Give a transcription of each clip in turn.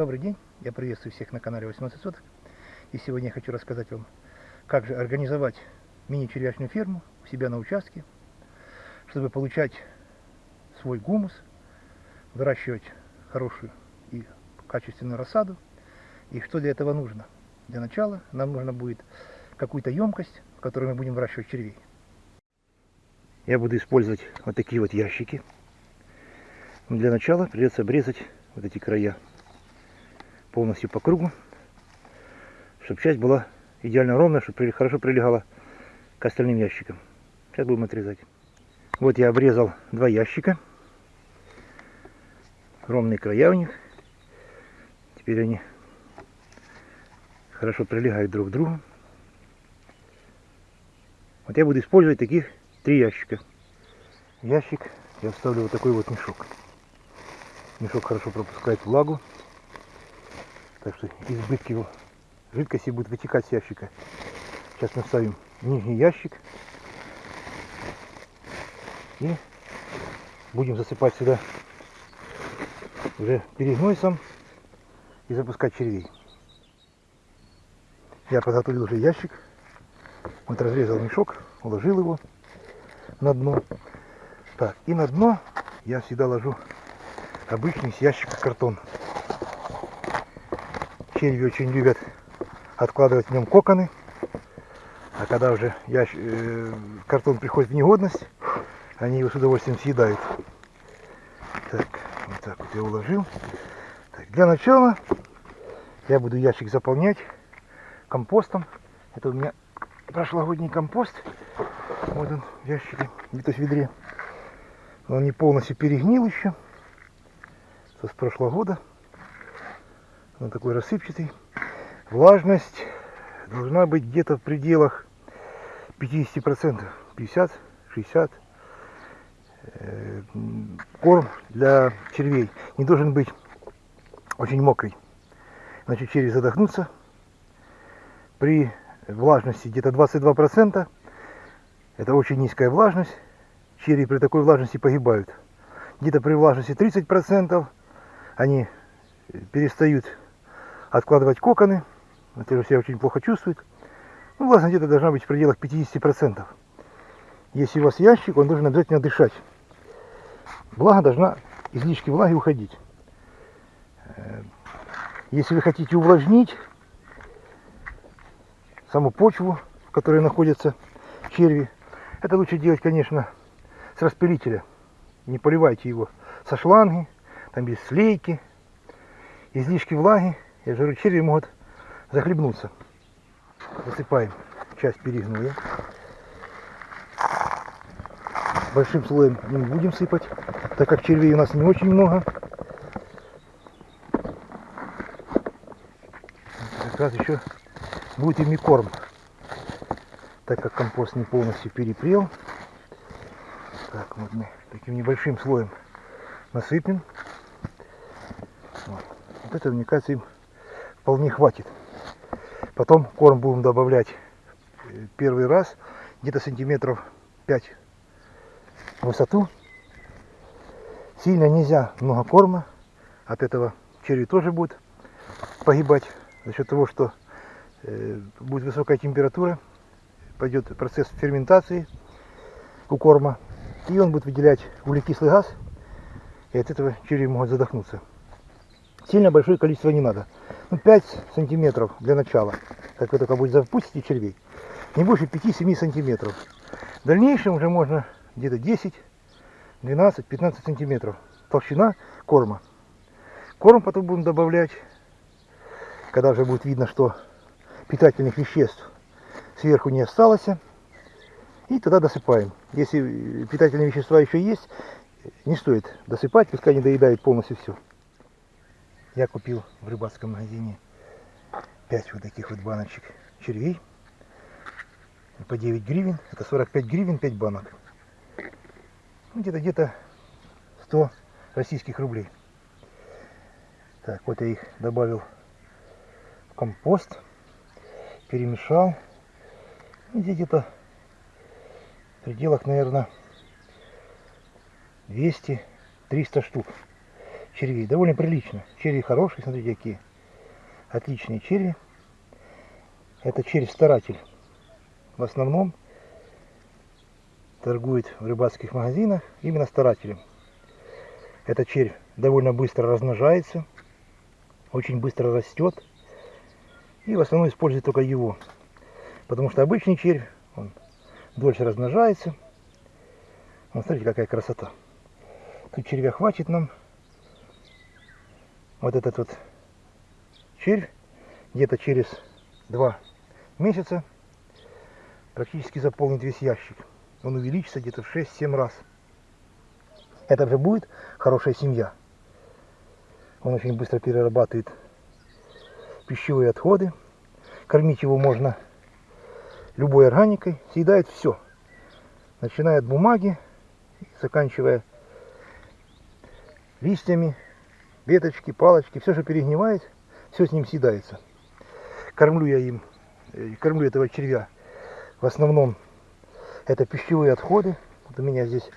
Добрый день, я приветствую всех на канале 18 соток. И сегодня я хочу рассказать вам, как же организовать мини-червячную ферму у себя на участке, чтобы получать свой гумус, выращивать хорошую и качественную рассаду. И что для этого нужно? Для начала нам нужно будет какую-то емкость, в которой мы будем выращивать червей. Я буду использовать вот такие вот ящики. Для начала придется обрезать вот эти края полностью по кругу, чтобы часть была идеально ровная, чтобы хорошо прилегала к остальным ящикам. Сейчас будем отрезать. Вот я обрезал два ящика. Ровные края у них. Теперь они хорошо прилегают друг к другу. Вот я буду использовать таких три ящика. Ящик я вставлю вот такой вот мешок. Мешок хорошо пропускает влагу. Так что избытки его жидкости будет вытекать с ящика. Сейчас мы ставим нижний ящик. И будем засыпать сюда уже перегнойсом и запускать червей. Я подготовил уже ящик. Вот разрезал мешок, уложил его на дно. Так, и на дно я всегда ложу обычный с ящика картон. Черви очень любят откладывать в нем коконы. А когда уже ящ... э, картон приходит в негодность, они его с удовольствием съедают. Так, вот так вот я уложил. Так, для начала я буду ящик заполнять компостом. Это у меня прошлогодний компост. Вот он в ящике, где-то в ведре. Он не полностью перегнил еще. Это с прошлого года. Он такой рассыпчатый. Влажность должна быть где-то в пределах 50%. 50, 60. Корм для червей не должен быть очень мокрый. Значит, черви задохнутся. При влажности где-то 22%. Это очень низкая влажность. Черви при такой влажности погибают. Где-то при влажности 30% они перестают откладывать коконы. Это же себя очень плохо чувствует. Ну, влажность где-то должна быть в пределах 50%. Если у вас ящик, он должен обязательно дышать. Влага должна, излишки влаги уходить. Э, если вы хотите увлажнить саму почву, в которой находятся черви, это лучше делать, конечно, с распылителя. Не поливайте его со шланги, там без слейки. Излишки влаги я же черви могут захлебнуться. Засыпаем часть перегноя. Большим слоем не будем сыпать, так как червей у нас не очень много. Как раз еще будет ими корм, так как компост не полностью перепрел. Так, вот мы таким небольшим слоем насыпем. Вот, вот это, мне кажется, им вполне хватит. Потом корм будем добавлять э, первый раз где-то сантиметров 5 в высоту. Сильно нельзя много корма. От этого черви тоже будут погибать за счет того, что э, будет высокая температура, пойдет процесс ферментации у корма, и он будет выделять углекислый газ, и от этого черви могут задохнуться. Сильно большое количество не надо ну, 5 сантиметров для начала, как вы только будете запустите червей, не больше 5-7 сантиметров. В дальнейшем уже можно где-то 10, 12, 15 сантиметров толщина корма. Корм потом будем добавлять, когда уже будет видно, что питательных веществ сверху не осталось. И тогда досыпаем. Если питательные вещества еще есть, не стоит досыпать, пускай не доедают полностью все. Я купил в рыбацком магазине 5 вот таких вот баночек червей. По 9 гривен. Это 45 гривен 5 банок. Ну, где-то где-то 100 российских рублей. Так, вот я их добавил в компост. Перемешал. Здесь где-то в пределах, наверное, 200-300 штук червей. Довольно прилично. Черви хорошие, смотрите какие. Отличные черви. Это червь-старатель. В основном торгует в рыбацких магазинах именно старателем. Этот червь довольно быстро размножается, очень быстро растет. И в основном используют только его. Потому что обычный червь, он дольше размножается. Вот смотрите, какая красота. Тут червя хватит нам. Вот этот вот червь где-то через два месяца практически заполнит весь ящик. Он увеличится где-то в 6-7 раз. Это же будет хорошая семья. Он очень быстро перерабатывает пищевые отходы. Кормить его можно любой органикой. Съедает все. Начиная от бумаги, заканчивая листьями, веточки, палочки. Все, что перегнивает, все с ним съедается. Кормлю я им, э, кормлю этого червя в основном это пищевые отходы. Вот у меня здесь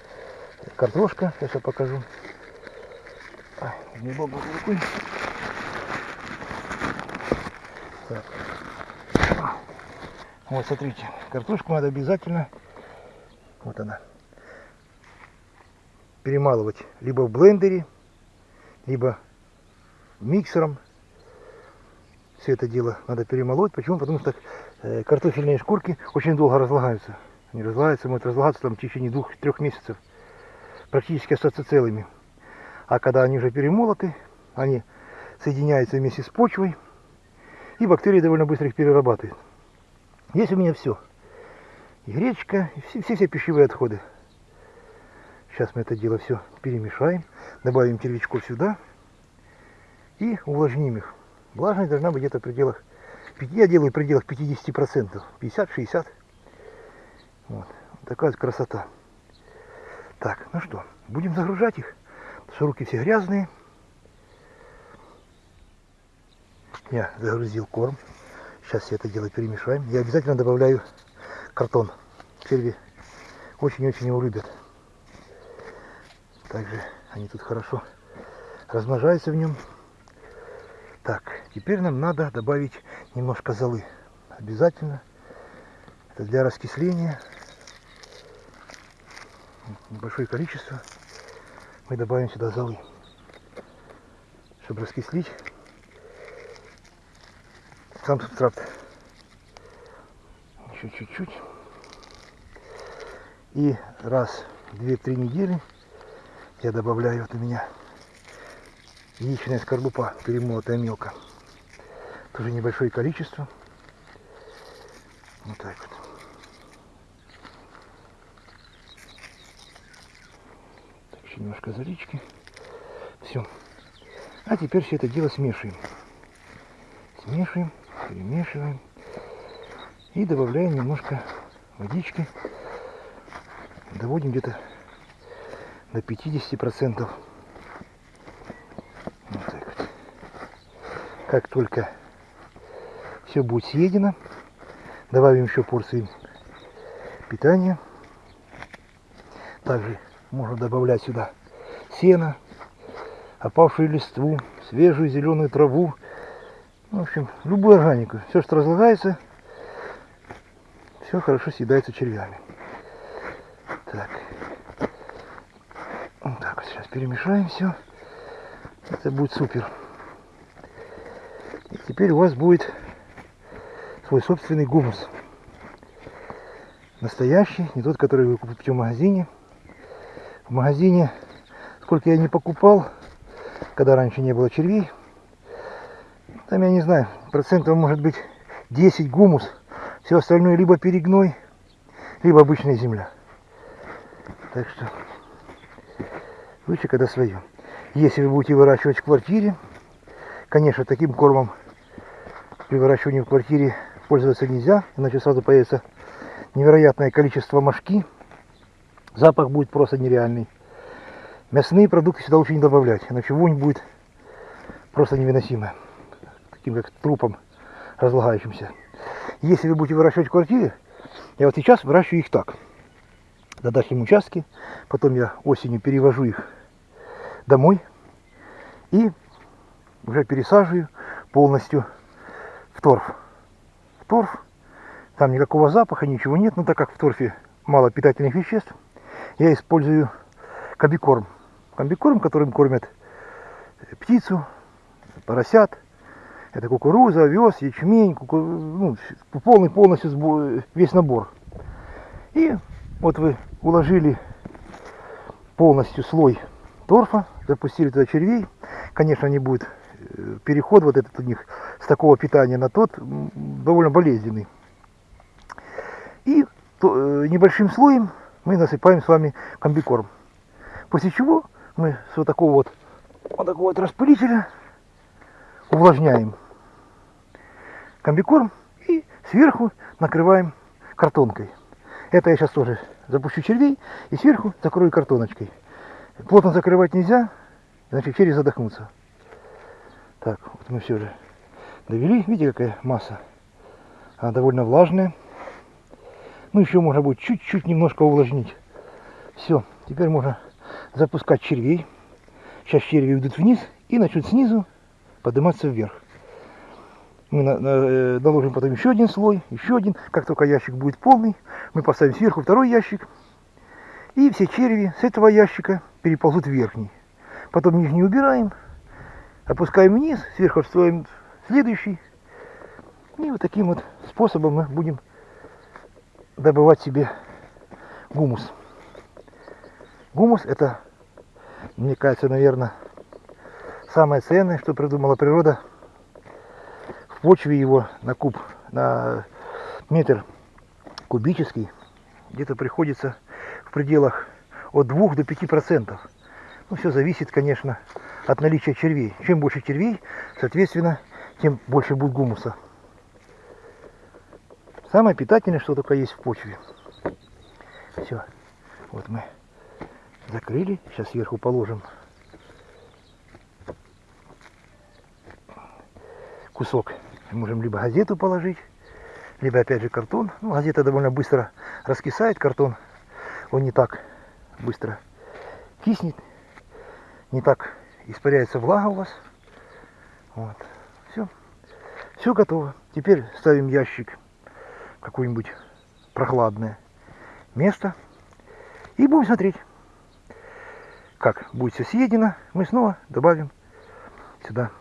картошка, сейчас покажу. Ай, не рукой. Так. Вот смотрите, картошку надо обязательно, вот она, перемалывать либо в блендере, либо миксером. Все это дело надо перемолоть. Почему? Потому что э, картофельные шкурки очень долго разлагаются. Они разлагаются, могут разлагаться там в течение двух-трех месяцев. Практически остаться целыми. А когда они уже перемолоты, они соединяются вместе с почвой. И бактерии довольно быстро их перерабатывают. Здесь у меня все. И гречка, и все, все, все пищевые отходы. Сейчас мы это дело все перемешаем. Добавим червячков сюда. И увлажним их. Влажность должна быть где-то в пределах, я делаю в пределах 50%, 50-60%. Вот. Такая красота. Так, ну что, будем загружать их. Потому что руки все грязные. Я загрузил корм. Сейчас все это дело перемешаем. Я обязательно добавляю картон. Черви очень-очень его любят. Также они тут хорошо размножаются в нем. Так, теперь нам надо добавить немножко золы. Обязательно. Это для раскисления небольшое количество мы добавим сюда золы, чтобы раскислить сам субстрат. Еще чуть-чуть. И раз в 2-3 недели я добавляю, вот у меня яичная скорлупа, перемолотая мелко. Тоже небольшое количество. Вот так вот. немножко залички. Все. А теперь все это дело смешиваем. Смешиваем, перемешиваем. И добавляем немножко водички. Доводим где-то до 50%. Вот так вот. Как только все будет съедено, добавим еще порции питания. Также можно добавлять сюда сено, опавшую листву, свежую зеленую траву. В общем, любую органику. Все, что разлагается, все хорошо съедается червями. Так. Вот так вот сейчас перемешаем все. Это будет супер. И теперь у вас будет свой собственный гумус. Настоящий, не тот, который вы купите в магазине в магазине, сколько я не покупал, когда раньше не было червей, там, я не знаю, процентов может быть 10 гумус, все остальное либо перегной, либо обычная земля. Так что лучше, когда свое. Если вы будете выращивать в квартире, конечно, таким кормом при выращивании в квартире пользоваться нельзя, иначе сразу появится невероятное количество мошки, Запах будет просто нереальный. Мясные продукты сюда лучше не добавлять, иначе вонь будет просто невыносимая. Таким как трупом разлагающимся. Если вы будете выращивать в квартире, я вот сейчас выращиваю их так. На дачном участке. Потом я осенью перевожу их домой. И уже пересаживаю полностью в торф. В торф. Там никакого запаха, ничего нет, но так как в торфе мало питательных веществ, я использую комбикорм. Комбикорм, которым кормят птицу, поросят. Это кукуруза, овес, ячмень, куку... ну, полный полностью весь набор. И вот вы уложили полностью слой торфа, запустили туда червей. Конечно, не будет э, переход вот этот у них с такого питания на тот довольно болезненный. И то, э, небольшим слоем мы насыпаем с вами комбикорм. После чего мы с вот такого вот, вот такого вот распылителя увлажняем комбикорм и сверху накрываем картонкой. Это я сейчас тоже запущу червей и сверху закрою картоночкой. Плотно закрывать нельзя, значит черви задохнутся. Так, вот мы все же довели. Видите, какая масса? Она довольно влажная. Ну, еще можно будет чуть-чуть немножко увлажнить. Все, теперь можно запускать червей. Сейчас черви идут вниз и начнут снизу подниматься вверх. Мы на, на, э, наложим потом еще один слой, еще один. Как только ящик будет полный, мы поставим сверху второй ящик. И все черви с этого ящика переползут в верхний. Потом нижний убираем, опускаем вниз, сверху строим следующий. И вот таким вот способом мы будем добывать себе гумус. Гумус это, мне кажется, наверное, самое ценное, что придумала природа. В почве его на куб, на метр кубический где-то приходится в пределах от 2 до 5 процентов. Ну, все зависит, конечно, от наличия червей. Чем больше червей, соответственно, тем больше будет гумуса. Самое питательное, что только есть в почве. Все. Вот мы закрыли. Сейчас сверху положим кусок. Можем либо газету положить, либо опять же картон. Ну, газета довольно быстро раскисает, картон он не так быстро киснет, не так испаряется влага у вас. Вот. Все. Все готово. Теперь ставим ящик в какое-нибудь прохладное место и будем смотреть как будет все съедено, мы снова добавим сюда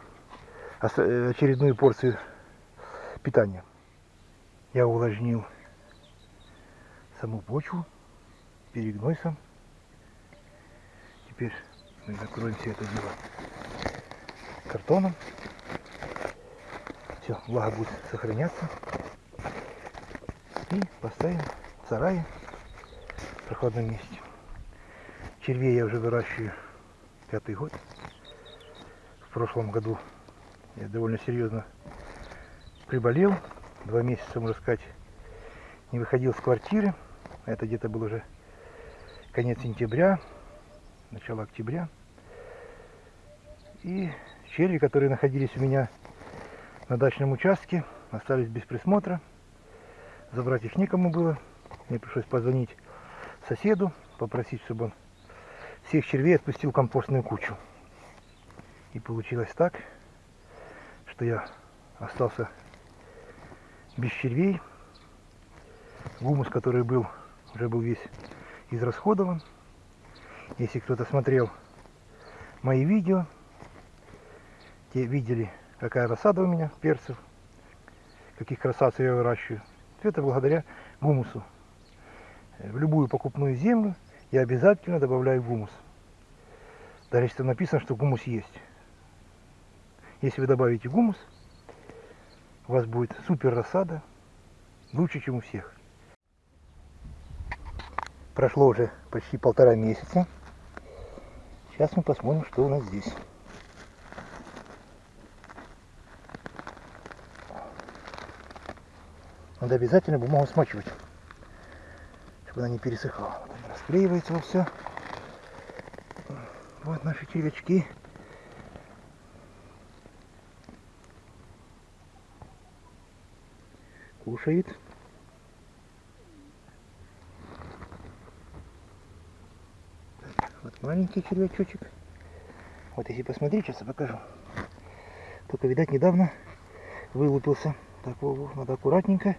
э, очередную порцию питания. Я увлажнил саму почву перегнойсом. Теперь мы закроем все это дело картоном. Все, влага будет сохраняться. И поставим в сарае в прохладном месте. Червей я уже выращиваю пятый год. В прошлом году я довольно серьезно приболел. Два месяца, можно сказать, не выходил с квартиры. Это где-то был уже конец сентября, начало октября. И черви, которые находились у меня на дачном участке, остались без присмотра. Забрать их некому было. Мне пришлось позвонить соседу, попросить, чтобы он всех червей отпустил в компостную кучу. И получилось так, что я остался без червей. Гумус, который был, уже был весь израсходован. Если кто-то смотрел мои видео, те видели, какая рассада у меня перцев, каких красавцев я выращиваю. Это благодаря гумусу. В любую покупную землю я обязательно добавляю гумус. Даже если там написано, что гумус есть. Если вы добавите гумус, у вас будет супер рассада, лучше, чем у всех. Прошло уже почти полтора месяца. Сейчас мы посмотрим, что у нас здесь. Надо обязательно бумагу смачивать чтобы она не пересыхала. Вот расклеивается все. Вот наши червячки. Кушает. Вот маленький червячочек. Вот если посмотреть, сейчас я покажу. Только, видать, недавно вылупился. Так, надо аккуратненько.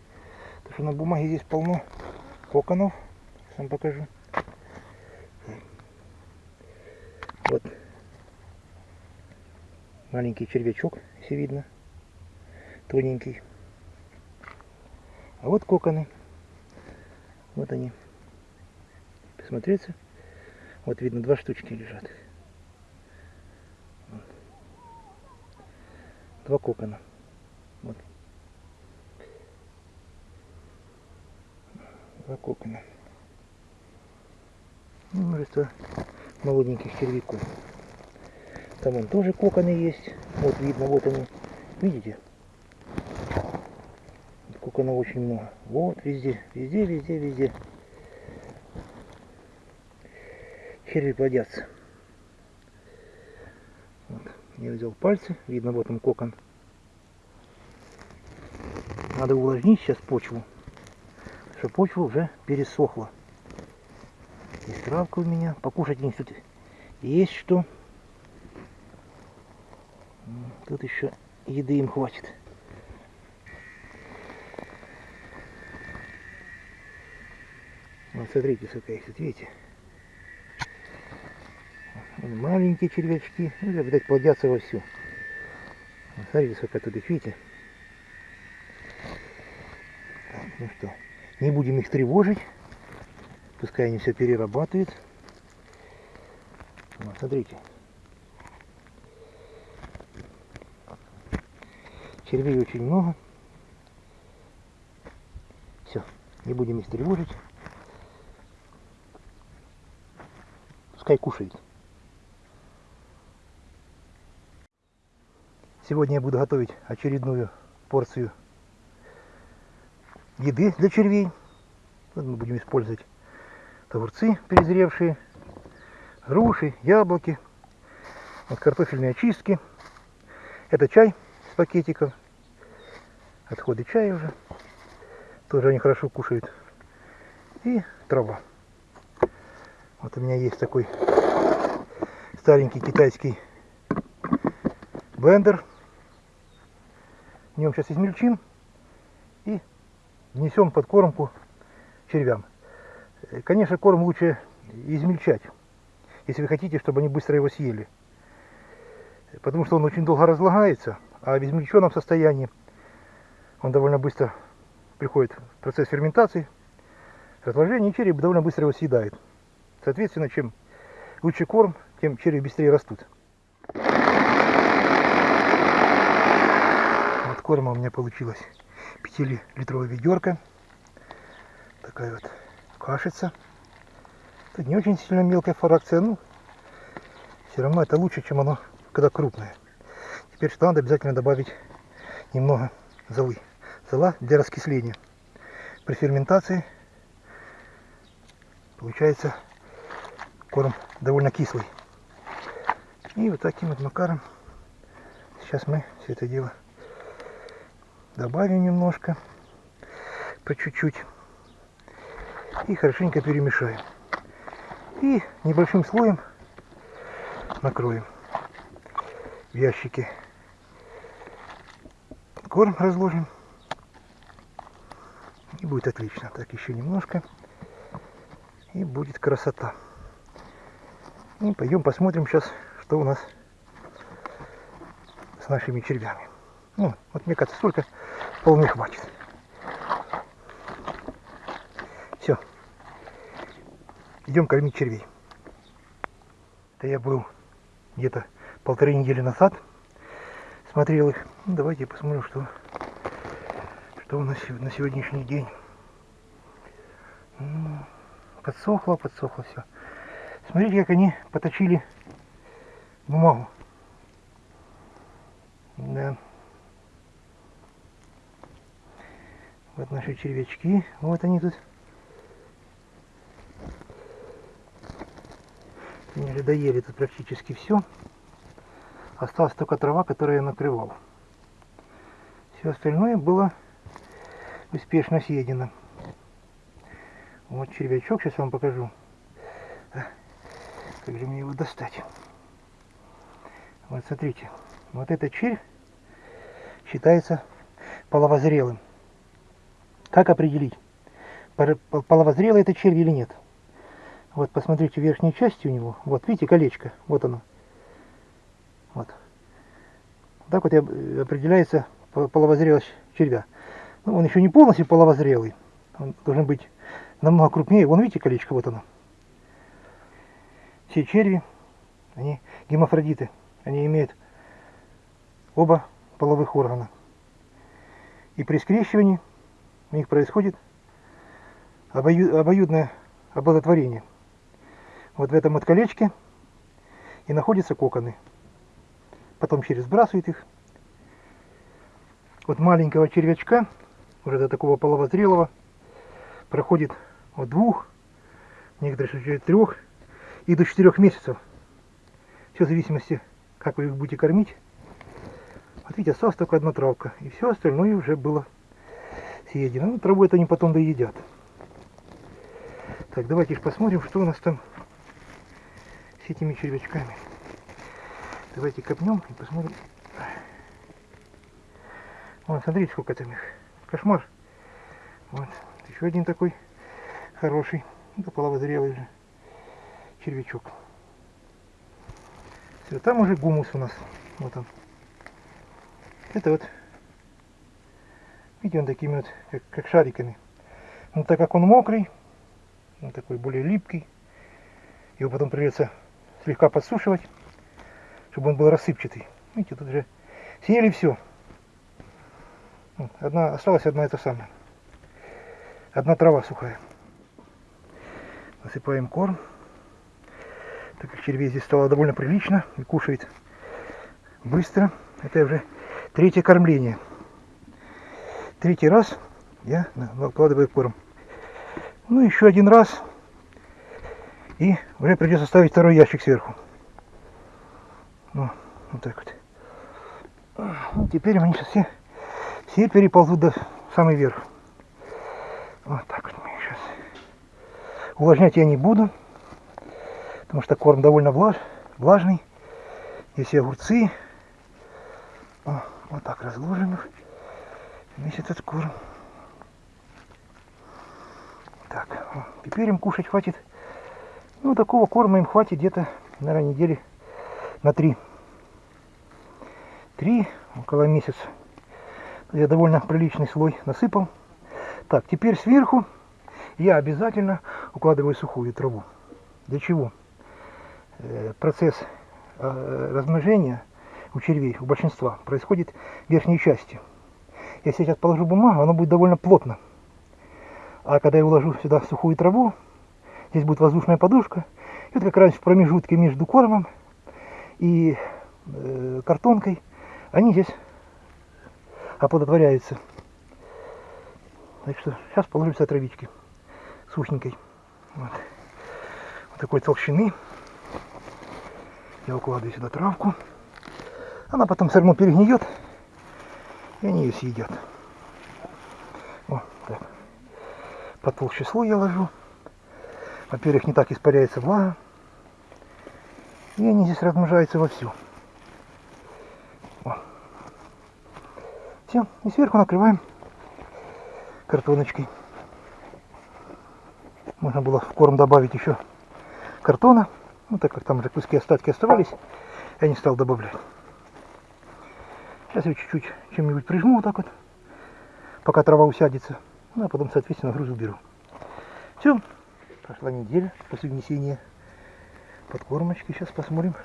Потому что на бумаге здесь полно коконов. Сейчас вам покажу. Вот маленький червячок, если видно. Тоненький. А вот коконы. Вот они. Посмотреться. Вот видно, два штучки лежат. Два кокона. Вот. Два кокона. И множество молоденьких червяков. Там вон тоже коконы есть. Вот видно, вот они. Видите? Коконов очень много. Вот везде, везде, везде, везде. Черви плодятся. Вот. Я взял пальцы, видно вот он кокон. Надо увлажнить сейчас почву, что почва уже пересохла. Есть травка у меня, покушать не тут есть что. Тут еще еды им хватит. Вот смотрите, сколько их тут, видите? Маленькие червячки, ну, видать, плодятся вовсю. Вот смотрите, сколько тут их, видите? Так, ну что, не будем их тревожить. Пускай они все перерабатывают. Вот, смотрите. Червей очень много. Все, не будем их тревожить. Пускай кушает. Сегодня я буду готовить очередную порцию еды для червей. Вот мы будем использовать огурцы перезревшие, груши, яблоки, вот картофельные очистки. Это чай с пакетиков, отходы чая уже. Тоже они хорошо кушают. И трава. Вот у меня есть такой старенький китайский блендер. В нем сейчас измельчим и внесем под кормку червям. Конечно, корм лучше измельчать, если вы хотите, чтобы они быстро его съели. Потому что он очень долго разлагается, а в измельченном состоянии он довольно быстро приходит в процесс ферментации, разложения, и череп довольно быстро его съедает. Соответственно, чем лучше корм, тем черви быстрее растут. Вот корма у меня получилась 5-литровая ведерко. Такая вот кашица. Тут не очень сильно мелкая фракция, но все равно это лучше, чем оно, когда крупное. Теперь что надо обязательно добавить немного золы. Зола для раскисления. При ферментации получается корм довольно кислый. И вот таким вот макаром сейчас мы все это дело добавим немножко, по чуть-чуть. И хорошенько перемешаем. И небольшим слоем накроем в ящике. Корм разложим. И будет отлично. Так, еще немножко. И будет красота. И пойдем посмотрим сейчас, что у нас с нашими червями. Ну, вот мне кажется, столько вполне хватит. Все. Идем кормить червей. Это я был где-то полторы недели назад. Смотрел их. Ну, давайте посмотрим, что, что у нас на сегодняшний день. Подсохло, подсохло все. Смотрите, как они поточили бумагу. Да. Вот наши червячки. Вот они тут. Они уже доели тут практически все. Осталась только трава, которую я накрывал. Все остальное было успешно съедено. Вот червячок, сейчас вам покажу. Как же мне его достать? Вот смотрите, вот этот червь считается половозрелым. Как определить, половозрелый это червь или нет? Вот посмотрите верхней части у него. Вот видите колечко, вот оно. Вот. Так вот и определяется по- половозрелость червя. Ну, он еще не полностью половозрелый. Он должен быть намного крупнее. Вон видите колечко, вот оно. Все черви, они гемофродиты. Они имеют оба половых органа. И при скрещивании у них происходит обою- обоюдное оплодотворение. Вот в этом вот колечке и находятся коконы. Потом через сбрасывает их. Вот маленького червячка, уже до такого половозрелого, проходит от двух, в некоторых случаях трех и до четырех месяцев. Все в зависимости, как вы их будете кормить. Вот видите, осталась только одна травка. И все остальное уже было съедено. Ну, траву это они потом доедят. Так, давайте ж посмотрим, что у нас там с этими червячками. Давайте копнем и посмотрим. Вон, смотрите, сколько там их. Кошмар. Вот, еще один такой хороший. Это половозрелый уже червячок. Все, там уже гумус у нас. Вот он. Это вот, видите, он такими вот, как, как шариками. Но так как он мокрый, он такой более липкий, его потом придется слегка подсушивать, чтобы он был рассыпчатый. Видите, тут уже съели все. Одна, осталась одна это самая. Одна трава сухая. Насыпаем корм. Так как червей здесь стало довольно прилично и кушает быстро. Это уже третье кормление. Третий раз я на- накладываю корм. Ну, еще один раз. И уже придется ставить второй ящик сверху. Ну, вот так вот. Ну, теперь они сейчас все, все переползут до самый верх. Вот так вот мы сейчас. Увлажнять я не буду, потому что корм довольно влаж, влажный. Здесь и огурцы. О, вот так разложим их. Весь этот корм. Так, теперь им кушать хватит. Ну, такого корма им хватит где-то, наверное, недели на три. Три, около месяца. Я довольно приличный слой насыпал. Так, теперь сверху я обязательно укладываю сухую траву. Для чего? Э, Процесс э, размножения у червей, у большинства, происходит в верхней части. Если я сейчас положу бумагу, оно будет довольно плотно. А когда я уложу сюда сухую траву, здесь будет воздушная подушка, и вот как раз в промежутке между кормом и э, картонкой они здесь оплодотворяются. Так что сейчас положим сюда травички сухенькой. Вот. вот такой толщины. Я укладываю сюда травку. Она потом все равно перегниет, и они ее съедят. О, так. Потолще слой я ложу. Во-первых, не так испаряется влага. И они здесь размножаются вовсю. Все. И сверху накрываем картоночкой. Можно было в корм добавить еще картона. Ну, так как там уже куски остатки оставались, я не стал добавлять. Сейчас я чуть-чуть чем-нибудь прижму вот так вот, пока трава усядется. Ну, а потом, соответственно, груз уберу. Все. Прошла неделя после внесения подкормочки. Сейчас посмотрим,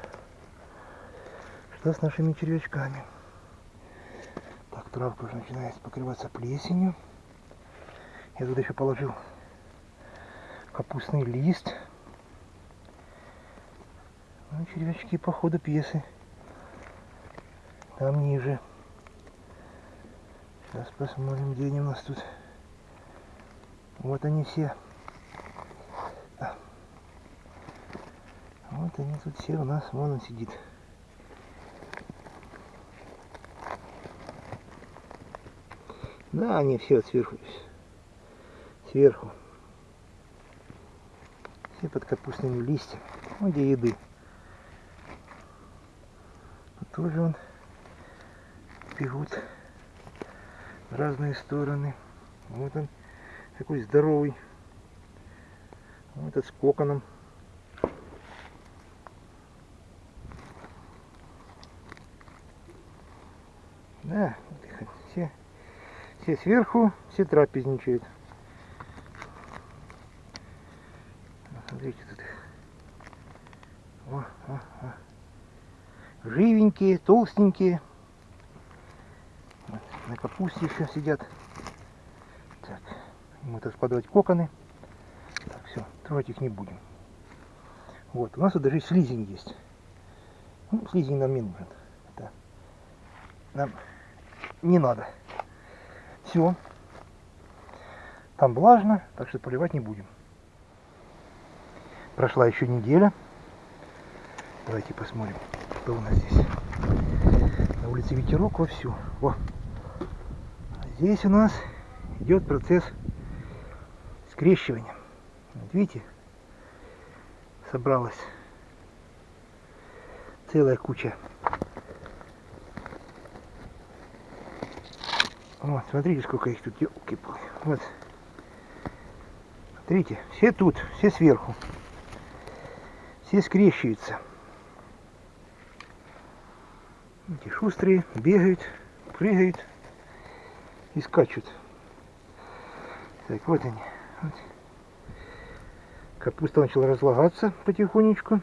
что с нашими червячками. Так, травка уже начинает покрываться плесенью. Я туда еще положил капустный лист. Ну, червячки по ходу пьесы. Там ниже. Сейчас посмотрим, где они у нас тут. Вот они все. Вот они тут все у нас. Вон он сидит. Да, они все сверху. Сверху. Все под капустными листьями. Ну, где еды. Тоже он бегут в разные стороны. Вот он такой здоровый. Вот этот с коконом. Да, все, все сверху, все трапезничают. Смотрите тут. О, о, о. Живенькие, толстенькие. Вот, на капусте еще сидят. Так, ему это складывать коконы. Так, все, трогать их не будем. Вот, у нас тут даже слизень есть. Ну, слизень нам не нужен. Это нам не надо. Все. Там влажно, так что поливать не будем. Прошла еще неделя. Давайте посмотрим, что у нас здесь. Улице ветерок вовсю. Во. Здесь у нас идет процесс скрещивания. Вот видите, собралась целая куча. Вот, смотрите, сколько их тут, елки Вот. Смотрите, все тут, все сверху. Все скрещиваются. Эти шустрые бегают, прыгают и скачут. Так, вот они. Вот. Капуста начала разлагаться потихонечку.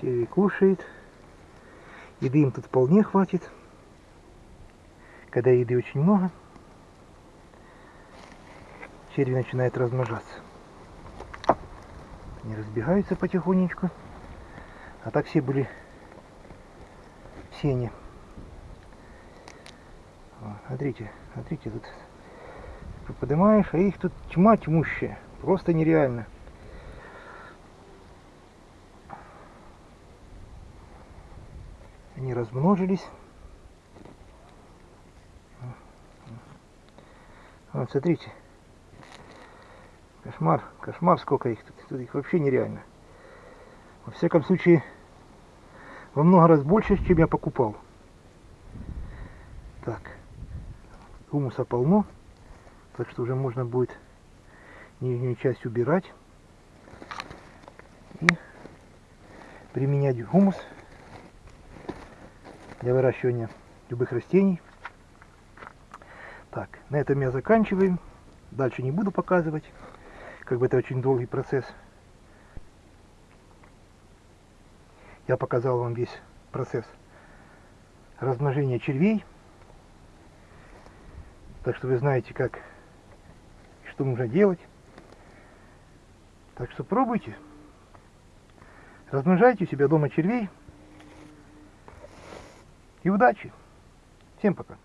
Черви кушает. Еды им тут вполне хватит. Когда еды очень много, черви начинают размножаться. Они разбегаются потихонечку. А так все были в сене. О, смотрите, смотрите, тут поднимаешь, а их тут тьма тьмущая. Просто нереально. Они размножились. Вот, смотрите. Кошмар, кошмар, сколько их тут. Тут их вообще нереально. Во всяком случае, во много раз больше, чем я покупал. Так, гумуса полно, так что уже можно будет нижнюю часть убирать и применять гумус для выращивания любых растений. Так, на этом я заканчиваю. Дальше не буду показывать, как бы это очень долгий процесс. Я показал вам весь процесс размножения червей. Так что вы знаете, как что нужно делать. Так что пробуйте. Размножайте у себя дома червей. И удачи. Всем пока.